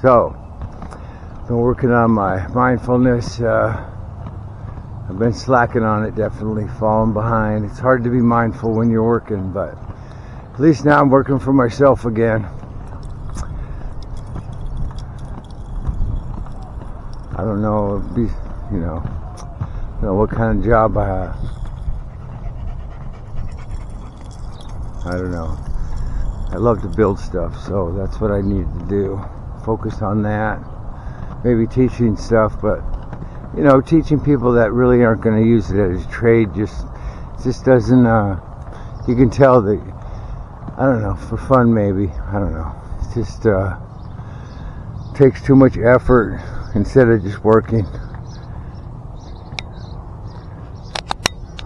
So, been working on my mindfulness. Uh, I've been slacking on it, definitely falling behind. It's hard to be mindful when you're working, but at least now I'm working for myself again. I don't know, be, you know, you know what kind of job I have. I don't know. I love to build stuff, so that's what I need to do. Focus on that. Maybe teaching stuff, but you know, teaching people that really aren't going to use it as a trade just just doesn't. Uh, you can tell that. I don't know for fun maybe. I don't know. It just uh, takes too much effort instead of just working.